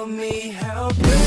help me, help me.